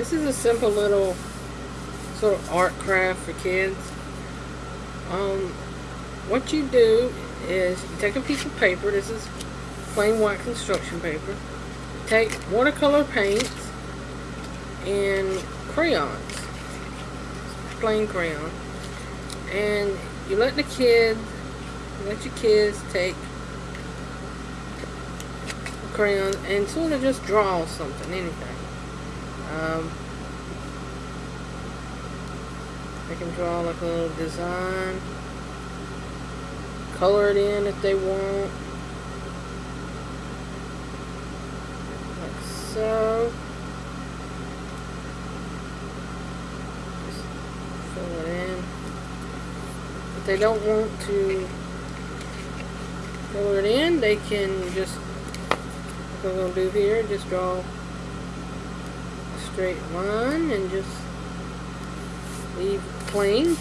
This is a simple little sort of art craft for kids. Um, what you do is you take a piece of paper. This is plain white construction paper. Take watercolor paints and crayons, plain crayon, and you let the kids, let your kids take a crayon and sort of just draw something, anything. Um, they can draw like a little design, color it in if they want. Like so. Just fill it in. If they don't want to color it in, they can just, like I'm going to do here, just draw straight line and just leave plain.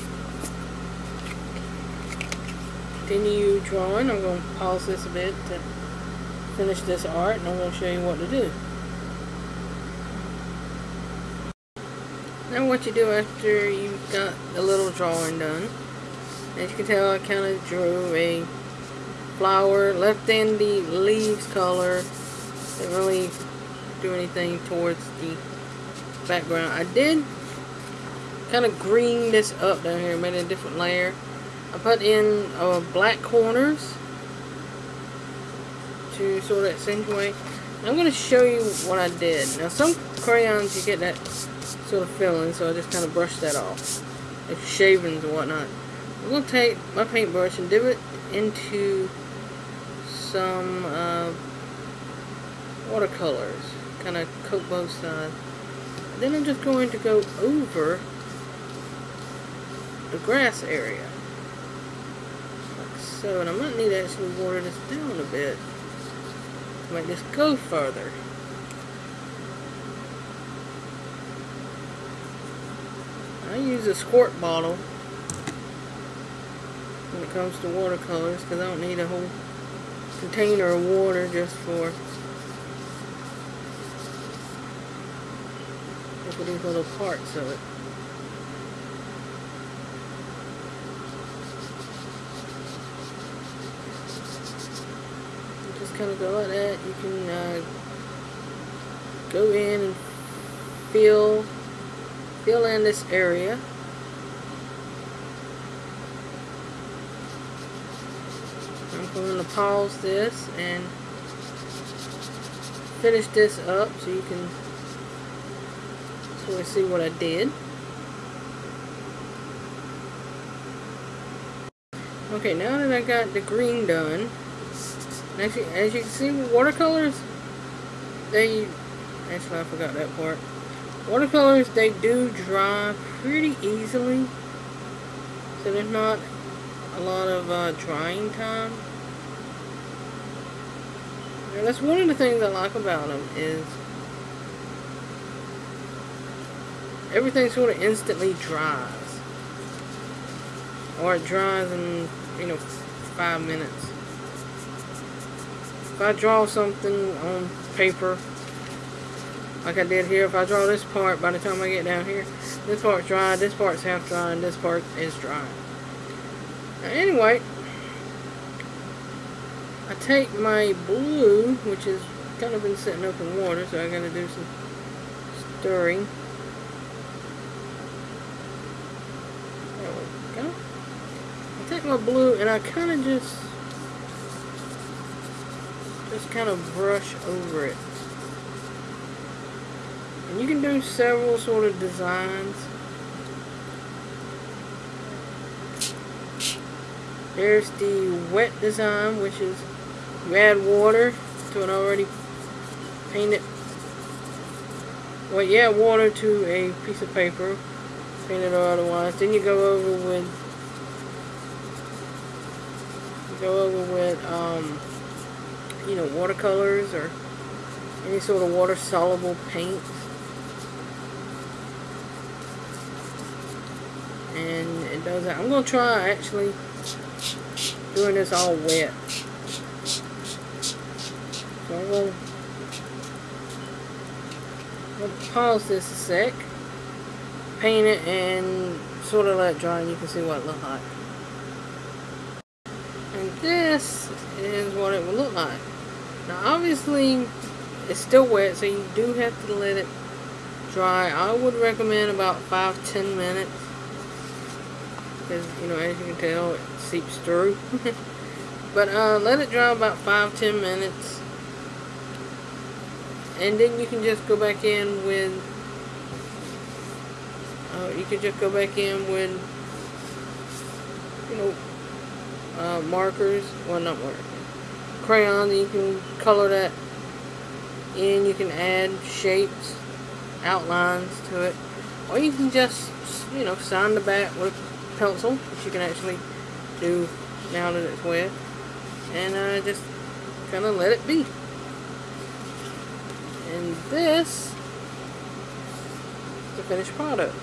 Continue drawing. I'm going to pause this a bit to finish this art and I'm going to show you what to do. Now what you do after you've got the little drawing done, as you can tell I kind of drew a flower, left in the leaves color, didn't really do anything towards the background. I did kind of green this up down here, made a different layer. I put in uh, black corners to sort of accentuate. I'm going to show you what I did. Now some crayons you get that sort of feeling, so I just kind of brush that off. Shavings and whatnot. I'm going to take my paintbrush and dip it into some uh, watercolors. Kind of coat both sides. Then I'm just going to go over the grass area. Like so. And I might need to actually water this down a bit to make this go further. I use a squirt bottle when it comes to watercolors because I don't need a whole container of water just for for these little parts of it. Just kind of go like that. You can uh, go in and fill fill in this area. I'm going to pause this and finish this up so you can of see what I did. Okay, now that I got the green done, you, as you can see, watercolors, they, actually I forgot that part. Watercolors, they do dry pretty easily, so there's not a lot of uh, drying time. And that's one of the things I like about them is everything sort of instantly dries. Or it dries in, you know, five minutes. If I draw something on paper, like I did here, if I draw this part, by the time I get down here, this part's dry, this part's half dry, and this part is dry. Now, anyway, I take my blue, which has kind of been sitting up in water, so I gotta do some stirring. There we go. I my blue and I kind of just, just kind of brush over it. And you can do several sort of designs. There's the wet design, which is you add water to an already painted, well, add water to a piece of paper, painted or otherwise. Then you go over with, you go over with, um, you know, watercolors or any sort of water-soluble paint. And it does that. I'm going to try, actually, doing this all wet. So I'm going to pause this a sec, paint it, and sort of let it dry, and you can see what it looks like. This is what it would look like. Now, obviously, it's still wet, so you do have to let it dry. I would recommend about 5-10 minutes. Because, you know, as you can tell, it seeps through. but uh, let it dry about 5-10 minutes. And then you can just go back in with... Uh, you can just go back in with, you know, uh, markers. Well, not markers. crayons, You can color that in. You can add shapes outlines to it. Or you can just, you know, sign the back with a pencil, which you can actually do now that it's wet. And uh, just kind of let it be. And this is the finished product.